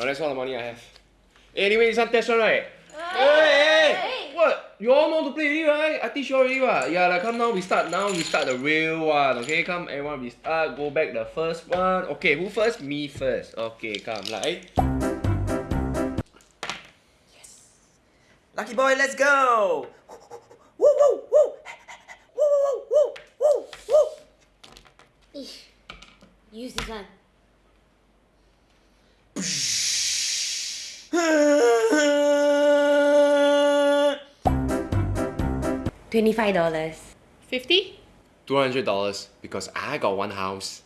Oh, that's all the money I have. Anyway, this one test one, right? Hey, hey, What? You all know to play already, right? I teach you already, right? Yeah, like, come now, we start now, we start the real one, okay? Come, everyone, we start, go back the first one. Okay, who first? Me first. Okay, come, like. Yes. Lucky boy, let's go! Eesh. Use this one. Twenty-five dollars. Fifty? $200 because I got one house.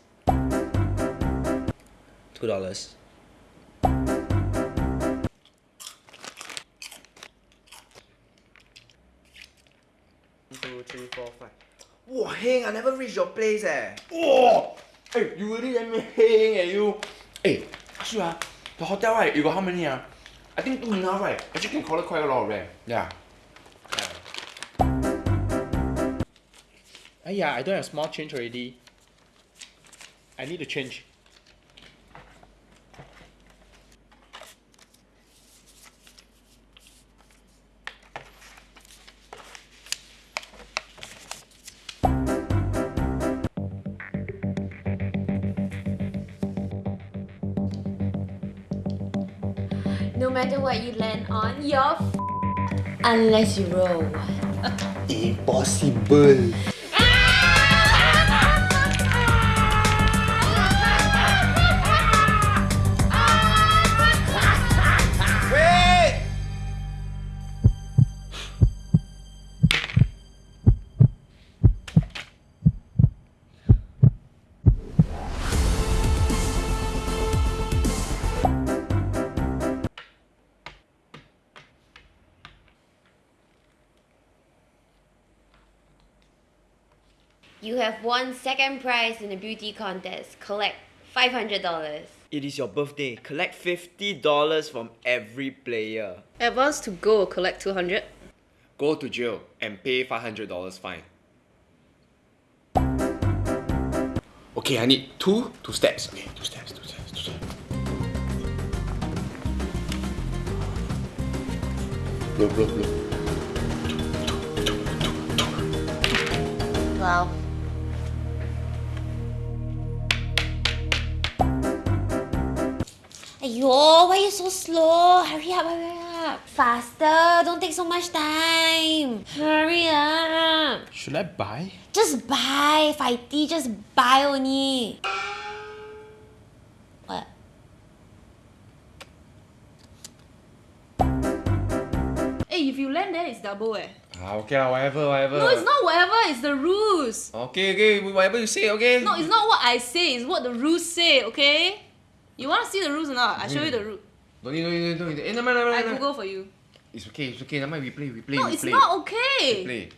Two dollars. Two, three, four, five. Wow, Heng, I never reached your place eh. Oh! Hey, you really let me hang at you. Hey, ask you ah, the hotel right, you got how many ah? I think two enough right? Actually can collect quite a lot of them. Yeah. Aiyah, I don't have small change already. I need to change. No matter what you land on, you're unless you roll. Impossible. You have won second prize in the beauty contest. Collect five hundred dollars. It is your birthday. Collect $50 from every player. Advance to go, collect 200. Go to jail and pay $500 fine. Okay, I need two, two steps. Okay, two steps, two steps, two steps. Blow, blow, blow. Twelve. Ayo, why you so slow? Hurry up, hurry up. Faster, don't take so much time. Hurry up. Should I buy? Just buy, Fighty, just buy only. What? Hey, if you land then it's double eh. Ah, okay lah, whatever, whatever. No, it's not whatever, it's the rules. Okay, okay, whatever you say, okay? No, it's not what I say, it's what the rules say, okay? You wanna see the rules or not? I show you the rule. Don't need, don't need, don't need. Eh, never mind, never mind, I. Google for you. It's okay, it's okay. Never mind, we play, we play, No, we it's play. not okay. Play.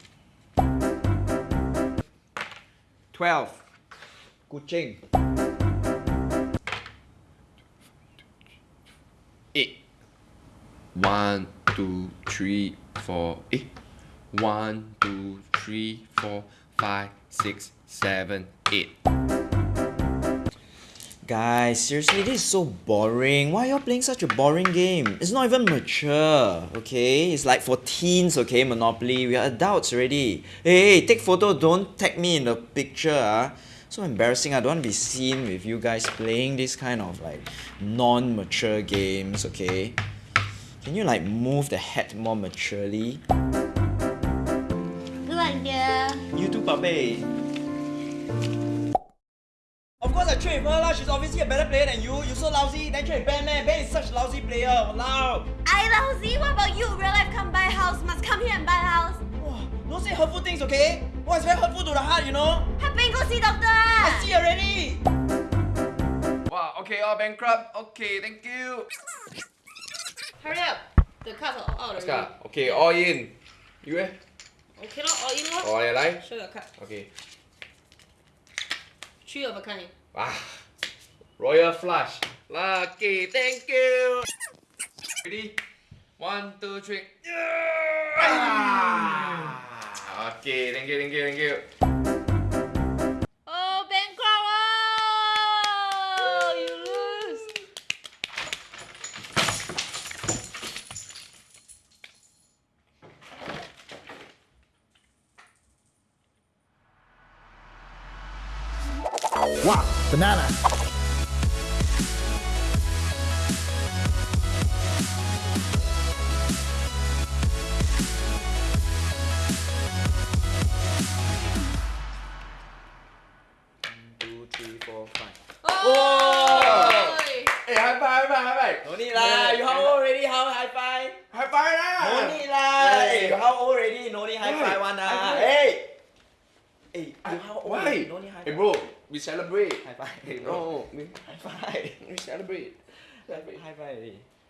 12. Kucing. Eight. One, two, three, four. Eh? One, two, three, four, five, six, seven, eight. Guys, seriously, this is so boring. Why are y'all playing such a boring game? It's not even mature, okay? It's like for teens, okay, Monopoly. We are adults already. Hey, hey, take photo, don't tag me in the picture, ah. So embarrassing, I don't want to be seen with you guys playing this kind of like non-mature games, okay? Can you like move the head more maturely? Good dear. You too, Pape. Of course I trade with her lah. She's obviously a better player than you. You're so lousy, then trade with Ben man. Ben is such a lousy player. Walao. I lousy. What about you? Real life come buy house, must come here and buy house. Wow, don't say hurtful things, okay? Wow, it's very hurtful to the heart, you know. Happy go see doctor. I see already. Wow, okay, all bankrupt. Okay, thank you. Hurry up. The cards are out Let's already. go. Okay, all in. You eh? Okay, lor, all in lor. Oh, yeah, like? Show your card. Okay. Three of a kind. Ah, royal flush. Lucky, thank you. Ready? One, two, three. Ah, Okay, thank you, thank you, thank you. High five. No need lah. You how old already? How high five? High five lah. No need lah. Hey, you how old already? No need high five one High lah. Five. Hey. How old? Why? No need high Hey bro, we celebrate. High five. Hey, bro. No, we, High five. we celebrate. High five already.